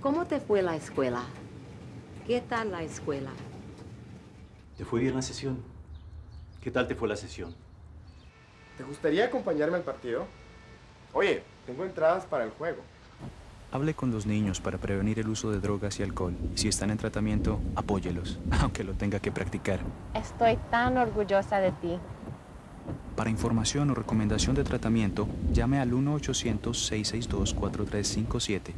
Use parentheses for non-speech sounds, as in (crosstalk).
¿Cómo te fue la escuela? ¿Qué tal la escuela? ¿Te fue bien la sesión? ¿Qué tal te fue la sesión? ¿Te gustaría acompañarme al partido? Oye, tengo entradas para el juego. Hable con los niños para prevenir el uso de drogas y alcohol. Si están en tratamiento, apóyelos, (laughs) aunque lo tenga que practicar. Estoy tan orgullosa de ti. Para información o recomendación de tratamiento, llame al 1-800-662-4357.